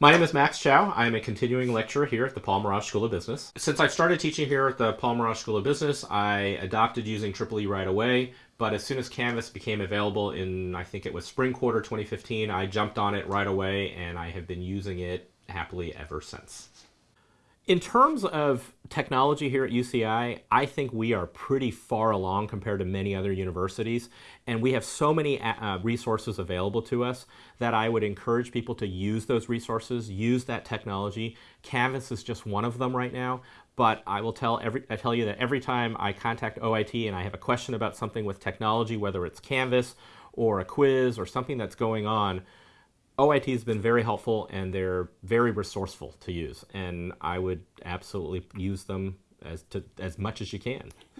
My name is Max Chow. I'm a continuing lecturer here at the Paul Merage School of Business. Since I started teaching here at the Paul Merage School of Business, I adopted using Triple E right away. But as soon as Canvas became available in, I think it was spring quarter 2015, I jumped on it right away and I have been using it happily ever since. In terms of technology here at UCI, I think we are pretty far along compared to many other universities, and we have so many uh, uh, resources available to us that I would encourage people to use those resources, use that technology. Canvas is just one of them right now, but I will tell every I tell you that every time I contact OIT and I have a question about something with technology, whether it's Canvas or a quiz or something that's going on, OIT has been very helpful and they're very resourceful to use, and I would absolutely use them as to as much as you can.